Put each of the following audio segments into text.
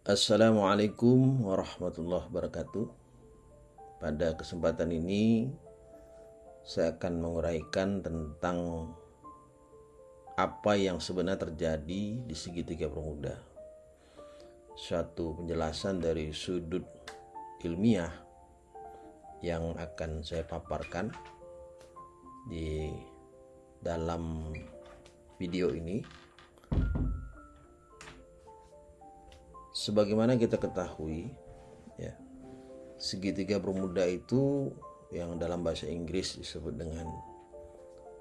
Assalamualaikum warahmatullahi wabarakatuh. Pada kesempatan ini saya akan menguraikan tentang apa yang sebenarnya terjadi di segitiga bermuda. Suatu penjelasan dari sudut ilmiah yang akan saya paparkan di dalam video ini sebagaimana kita ketahui ya segitiga bermuda itu yang dalam bahasa Inggris disebut dengan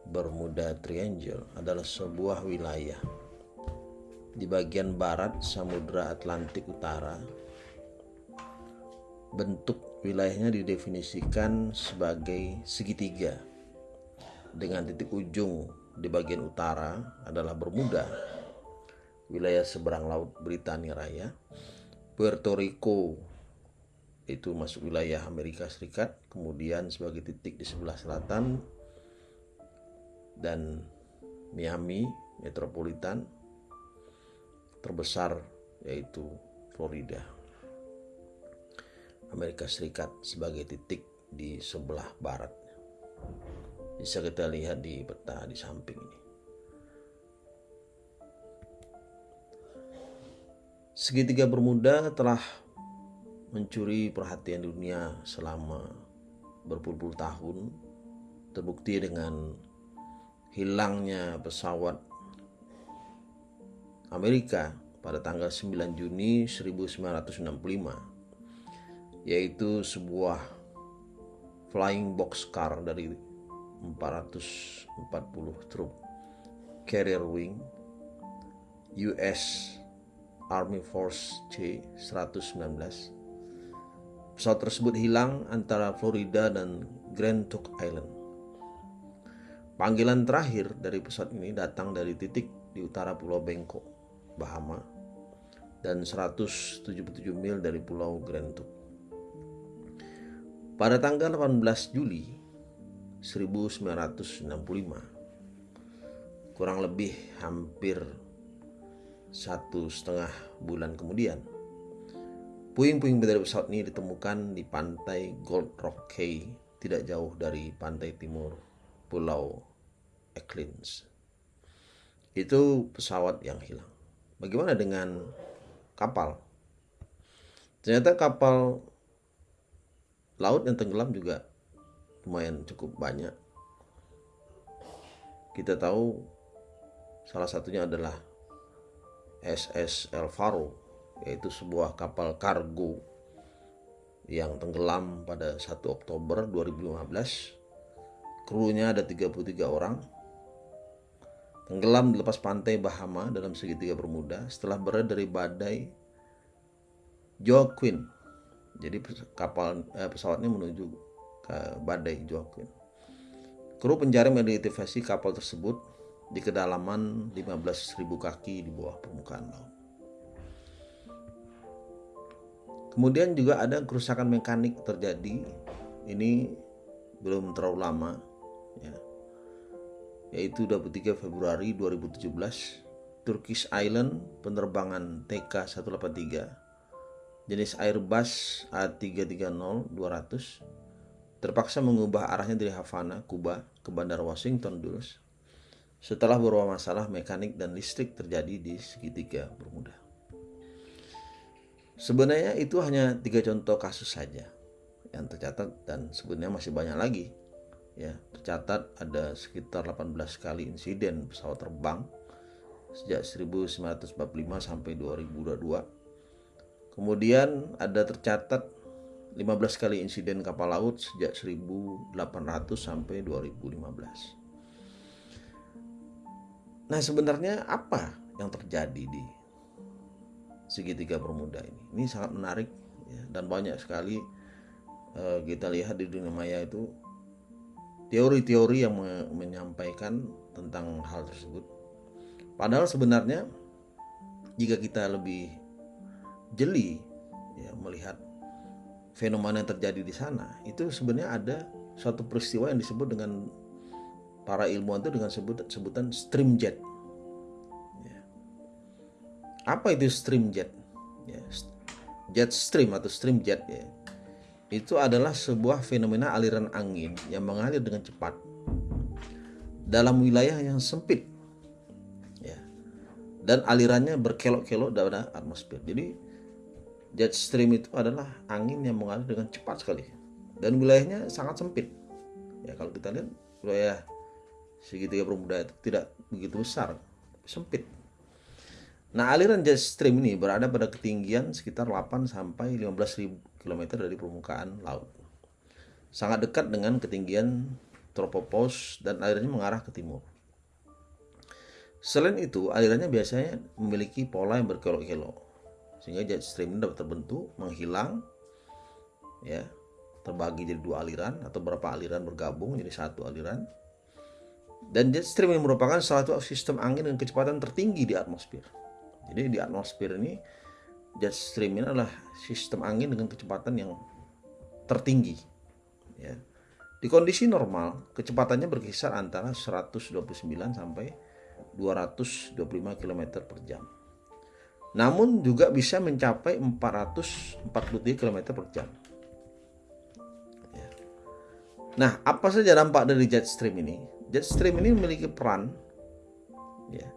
Bermuda Triangle adalah sebuah wilayah di bagian barat Samudra Atlantik Utara. Bentuk wilayahnya didefinisikan sebagai segitiga dengan titik ujung di bagian utara adalah Bermuda wilayah seberang laut Britania Raya. Puerto Rico itu masuk wilayah Amerika Serikat, kemudian sebagai titik di sebelah selatan dan Miami metropolitan terbesar yaitu Florida. Amerika Serikat sebagai titik di sebelah barat. Bisa kita lihat di peta di samping ini. Segitiga Bermuda telah mencuri perhatian dunia selama berpuluh-puluh tahun. Terbukti dengan hilangnya pesawat Amerika pada tanggal 9 Juni 1965 yaitu sebuah flying boxcar dari 440 truk carrier wing US Army Force C-119. Pesawat tersebut hilang antara Florida dan Grand Trunk Island. Panggilan terakhir dari pesawat ini datang dari titik di utara Pulau Bangkok, Bahama, dan 177 mil dari Pulau Grand Trunk. Pada tanggal 18 Juli 1965, kurang lebih hampir satu setengah bulan kemudian, puing-puing dari pesawat ini ditemukan di pantai Gold Rock Cay, tidak jauh dari pantai timur Pulau Eklins. Itu pesawat yang hilang. Bagaimana dengan kapal? Ternyata kapal laut yang tenggelam juga lumayan cukup banyak. Kita tahu salah satunya adalah SS El Faro yaitu sebuah kapal kargo yang tenggelam pada 1 Oktober 2015 krunya ada 33 orang. Tenggelam lepas pantai Bahama dalam segitiga Bermuda setelah berada dari badai Joaquin. Jadi kapal eh, pesawatnya menuju ke badai Joaquin. Kru pencari mengidentifikasi kapal tersebut di kedalaman 15.000 kaki di bawah permukaan laut. Kemudian juga ada kerusakan mekanik terjadi. Ini belum terlalu lama ya. Yaitu 23 Februari 2017 Turkish Island penerbangan TK183 jenis Airbus A330-200 terpaksa mengubah arahnya dari Havana, Kuba ke Bandara Washington Dulles setelah beberapa masalah mekanik dan listrik terjadi di segitiga Bermuda. Sebenarnya itu hanya tiga contoh kasus saja yang tercatat dan sebenarnya masih banyak lagi. Ya, tercatat ada sekitar 18 kali insiden pesawat terbang sejak 1945 sampai 2022. Kemudian ada tercatat 15 kali insiden kapal laut sejak 1800 sampai 2015. Nah sebenarnya apa yang terjadi di segitiga bermuda ini? Ini sangat menarik ya, dan banyak sekali uh, kita lihat di dunia maya itu teori-teori yang me menyampaikan tentang hal tersebut. Padahal sebenarnya jika kita lebih jeli ya, melihat fenomena yang terjadi di sana, itu sebenarnya ada suatu peristiwa yang disebut dengan para ilmuwan itu dengan sebut, sebutan stream jet. Ya. Apa itu stream jet? ya. jet stream atau stream jet ya itu adalah sebuah fenomena aliran angin yang mengalir dengan cepat dalam wilayah yang sempit ya dan alirannya berkelok-kelok dalam atmosfer jadi jet stream itu adalah angin yang mengalir dengan cepat sekali dan wilayahnya sangat sempit ya kalau kita lihat wilayah segitiga bermuda itu tidak begitu besar sempit. Nah aliran jet stream ini berada pada ketinggian sekitar 8 sampai 15.000 km dari permukaan laut. Sangat dekat dengan ketinggian tropopause dan alirannya mengarah ke timur. Selain itu, alirannya biasanya memiliki pola yang berkelok-kelok sehingga jet stream ini dapat terbentuk menghilang ya terbagi jadi dua aliran atau beberapa aliran bergabung jadi satu aliran dan jet stream ini merupakan salah satu sistem angin dengan kecepatan tertinggi di atmosfer jadi di atmosfer ini jet stream ini adalah sistem angin dengan kecepatan yang tertinggi ya di kondisi normal kecepatannya berkisar antara 129 sampai 225 km per jam namun juga bisa mencapai 443 km per jam. Ya. Nah, apa saja dampak dari jet stream ini? Jet stream ini memiliki peran ya,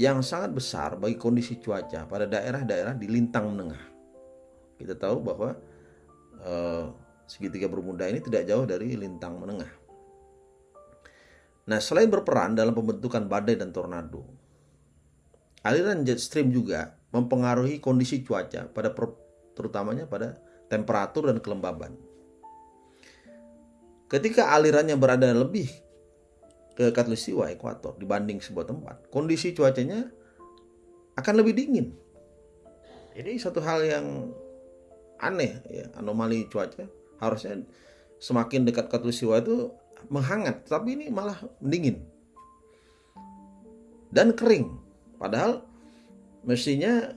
yang sangat besar bagi kondisi cuaca pada daerah-daerah di lintang menengah. Kita tahu bahwa eh, segitiga bermuda ini tidak jauh dari lintang menengah. Nah, selain berperan dalam pembentukan badai dan tornado, aliran jet stream juga mempengaruhi kondisi cuaca pada terutamanya pada temperatur dan kelembaban. Ketika alirannya berada lebih ke katulistiwa ekuator dibanding sebuah tempat, kondisi cuacanya akan lebih dingin. Ini satu hal yang aneh ya, anomali cuaca. Harusnya semakin dekat katulistiwa itu menghangat, tapi ini malah dingin. Dan kering. Padahal mestinya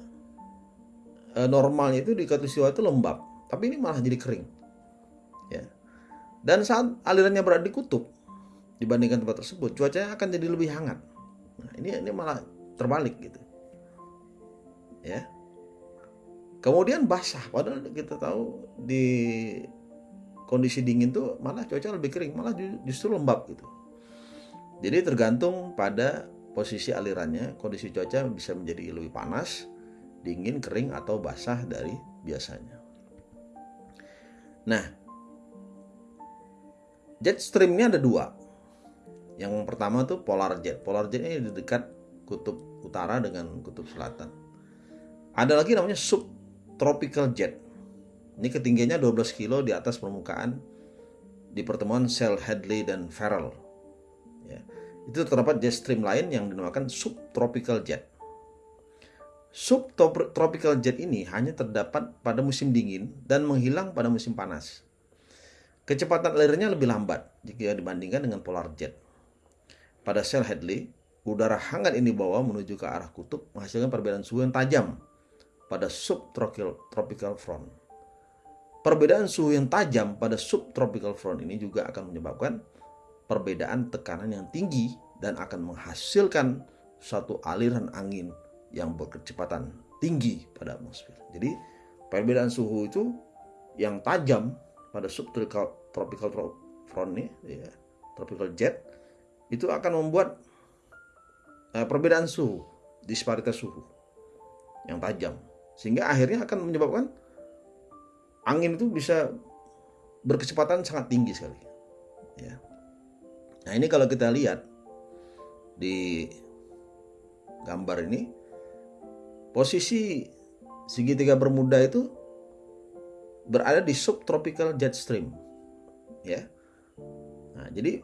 e, normalnya itu di katulistiwa itu lembab tapi ini malah jadi kering ya dan saat alirannya berada di kutub dibandingkan tempat tersebut cuacanya akan jadi lebih hangat nah, ini ini malah terbalik gitu ya kemudian basah padahal kita tahu di kondisi dingin tuh malah cuaca lebih kering malah justru lembab gitu jadi tergantung pada posisi alirannya, kondisi cuaca bisa menjadi lebih panas, dingin, kering, atau basah dari biasanya. Nah, jet streamnya ada dua. Yang pertama tuh polar jet. Polar jet ini di dekat kutub utara dengan kutub selatan. Ada lagi namanya subtropical jet. Ini ketinggiannya 12 kilo di atas permukaan di pertemuan Shell Hadley dan Farrell. Ya itu terdapat jet stream lain yang dinamakan subtropical jet. Subtropical jet ini hanya terdapat pada musim dingin dan menghilang pada musim panas. Kecepatan alirnya lebih lambat jika dibandingkan dengan polar jet. Pada sel Hadley, udara hangat ini dibawa menuju ke arah kutub menghasilkan perbedaan suhu yang tajam pada subtropical front. Perbedaan suhu yang tajam pada subtropical front ini juga akan menyebabkan perbedaan tekanan yang tinggi dan akan menghasilkan suatu aliran angin yang berkecepatan tinggi pada atmosfer. Jadi perbedaan suhu itu yang tajam pada subtropical tropical front ini, ya, tropical jet itu akan membuat uh, perbedaan suhu, disparitas suhu yang tajam, sehingga akhirnya akan menyebabkan angin itu bisa berkecepatan sangat tinggi sekali. Ya. Nah ini kalau kita lihat di gambar ini posisi segitiga bermuda itu berada di subtropical jet stream ya. Nah, jadi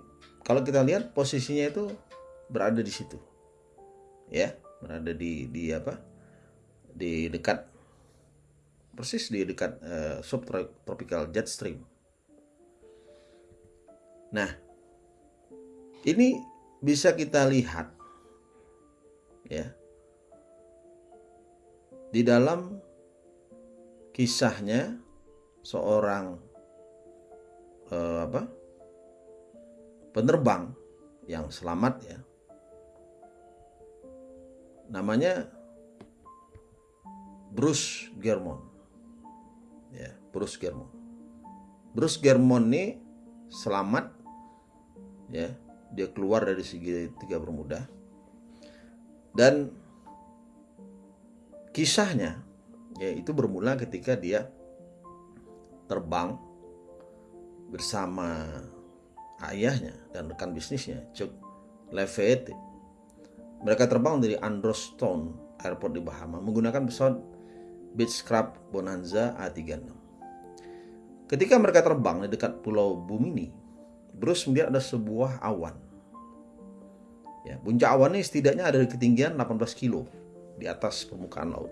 kalau kita lihat posisinya itu berada di situ. Ya, berada di di apa? Di dekat persis di dekat uh, subtropical jet stream. Nah, ini bisa kita lihat ya di dalam kisahnya seorang eh, apa penerbang yang selamat ya namanya Bruce Germont. Ya, Bruce Germont. Bruce Germont ini selamat ya, dia keluar dari segitiga bermuda. Dan kisahnya ya itu bermula ketika dia terbang bersama ayahnya dan rekan bisnisnya Chuck Levitt. Mereka terbang dari Androston Airport di Bahama menggunakan pesawat Beechcraft Bonanza A36. Ketika mereka terbang di dekat Pulau Bumini, Bruce melihat ada sebuah awan. Ya, puncak awan ini setidaknya ada di ketinggian 18 kilo di atas permukaan laut.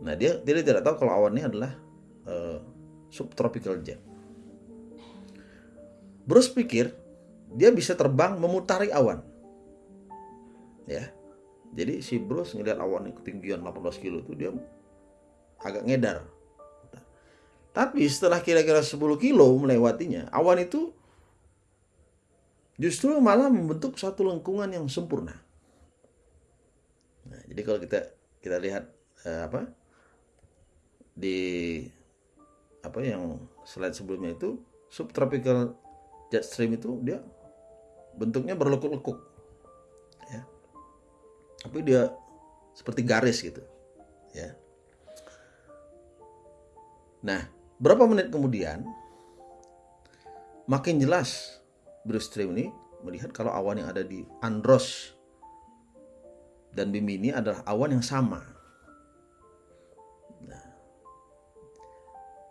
Nah, dia, dia tidak tahu kalau awan ini adalah uh, subtropical jet. Bruce pikir dia bisa terbang memutari awan. Ya. Jadi si Bruce ngeliat awan yang ketinggian 18 kilo itu dia agak ngedar. Tapi setelah kira-kira 10 kilo melewatinya, awan itu justru malah membentuk satu lengkungan yang sempurna. Nah, jadi kalau kita kita lihat eh, apa di apa yang slide sebelumnya itu subtropical jet stream itu dia bentuknya berlekuk-lekuk. Ya. Tapi dia seperti garis gitu. Ya. Nah berapa menit kemudian makin jelas Bruce Stream ini melihat kalau awan yang ada di Andros dan Bimini adalah awan yang sama.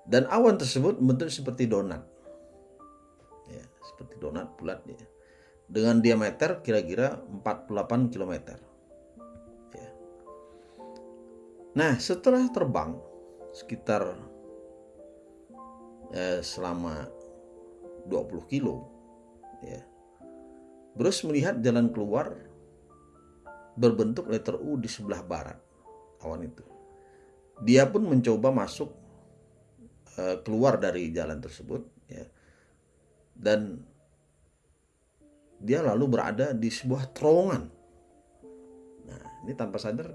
Dan awan tersebut bentuk seperti donat. Seperti donat bulat ya. Dengan diameter kira-kira 48 km. Ya. Nah, setelah terbang sekitar eh, selama 20 kilo ya. Bruce melihat jalan keluar berbentuk letter U di sebelah barat awan itu. Dia pun mencoba masuk Eh, keluar dari jalan tersebut dan dia lalu berada di sebuah terowongan. Nah ini tanpa sadar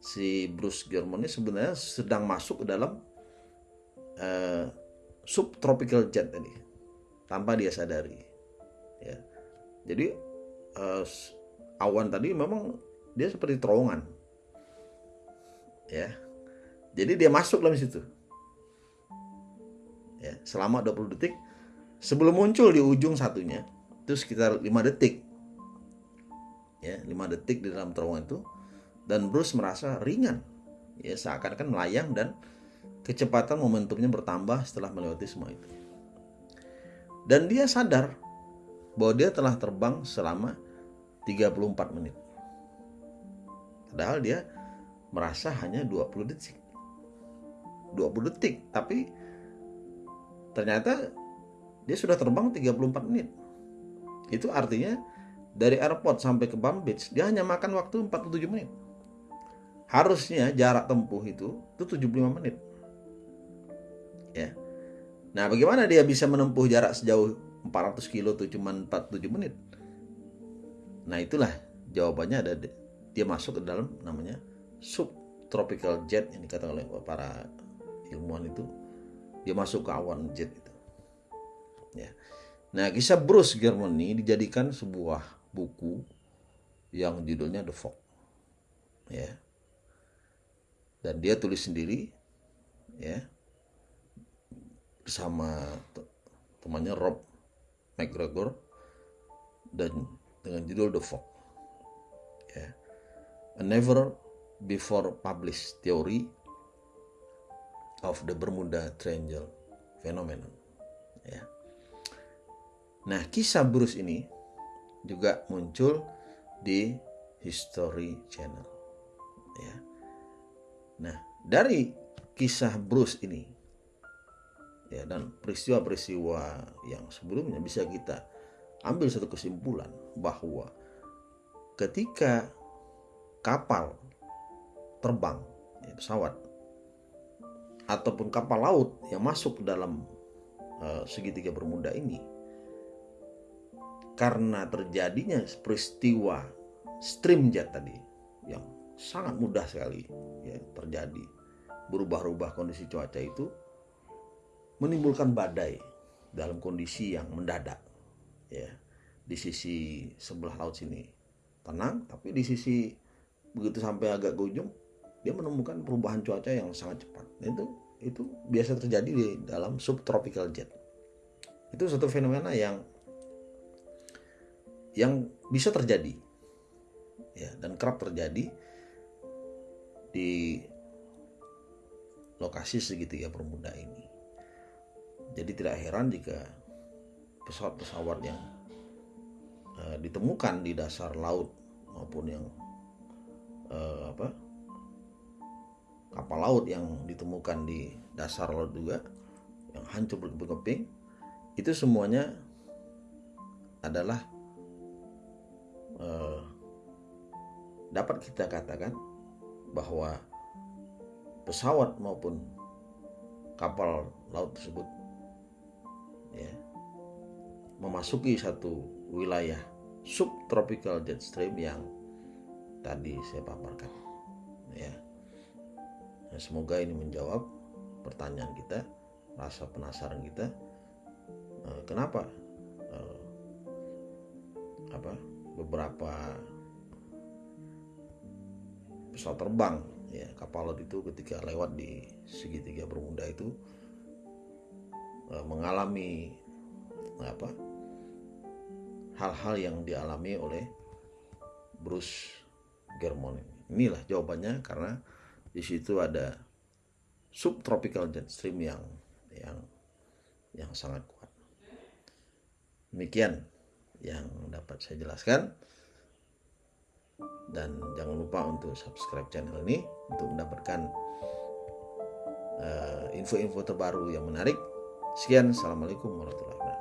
si Bruce German ini sebenarnya sedang masuk ke dalam uh, subtropical jet tadi tanpa dia sadari ya. Jadi uh, awan tadi memang dia seperti terowongan ya. Jadi dia masuk dalam situ ya, selama 20 detik sebelum muncul di ujung satunya itu sekitar 5 detik. Ya 5 detik di dalam terowongan itu. Dan Bruce merasa ringan. Ya seakan-akan melayang dan kecepatan momentumnya bertambah setelah melewati semua itu. Dan dia sadar bahwa dia telah terbang selama 34 menit. Padahal dia merasa hanya 20 detik. 20 detik tapi ternyata dia sudah terbang 34 menit. Itu artinya dari airport sampai ke Palm Beach dia hanya makan waktu 47 menit. Harusnya jarak tempuh itu itu 75 menit. Ya. Nah bagaimana dia bisa menempuh jarak sejauh 400 kilo itu cuma 47 menit? Nah itulah jawabannya ada dia masuk ke dalam namanya subtropical jet yang dikatakan oleh para ilmuwan itu. Dia masuk ke awan jet ya. Nah kisah Bruce Germany dijadikan sebuah buku yang judulnya The Fog. Ya. Dan dia tulis sendiri ya bersama temannya Rob McGregor dan dengan judul The Fog. Ya. A never before published theory of the Bermuda Triangle phenomenon. Ya. Nah, kisah Bruce ini juga muncul di History Channel. Ya. Nah, dari kisah Bruce ini ya dan peristiwa-peristiwa yang sebelumnya bisa kita ambil satu kesimpulan bahwa ketika kapal terbang ya, pesawat ataupun kapal laut yang masuk dalam uh, segitiga bermuda ini karena terjadinya peristiwa stream jet tadi yang sangat mudah sekali ya terjadi. Berubah-ubah kondisi cuaca itu menimbulkan badai dalam kondisi yang mendadak ya. Di sisi sebelah laut sini tenang tapi di sisi begitu sampai agak ke ujung dia menemukan perubahan cuaca yang sangat cepat. Itu itu biasa terjadi di dalam subtropical jet. Itu satu fenomena yang yang bisa terjadi. Ya dan kerap terjadi di lokasi segitiga bermuda ini. Jadi tidak heran jika pesawat-pesawat yang uh, ditemukan di dasar laut maupun yang uh, apa kapal laut yang ditemukan di dasar laut juga yang hancur berkeping-keping itu semuanya adalah uh, dapat kita katakan bahwa pesawat maupun kapal laut tersebut ya memasuki satu wilayah subtropical jet stream yang tadi saya paparkan ya. Nah, semoga ini menjawab pertanyaan kita rasa penasaran kita. Eh, kenapa eh, apa beberapa pesawat terbang ya kapal laut itu ketika lewat di segitiga bermuda itu eh, mengalami apa hal-hal yang dialami oleh Bruce Germon inilah jawabannya karena di situ ada subtropical jet stream yang yang yang sangat kuat. Demikian yang dapat saya jelaskan dan jangan lupa untuk subscribe channel ini untuk mendapatkan eh, info-info uh, terbaru yang menarik. Sekian, assalamualaikum warahmatullahi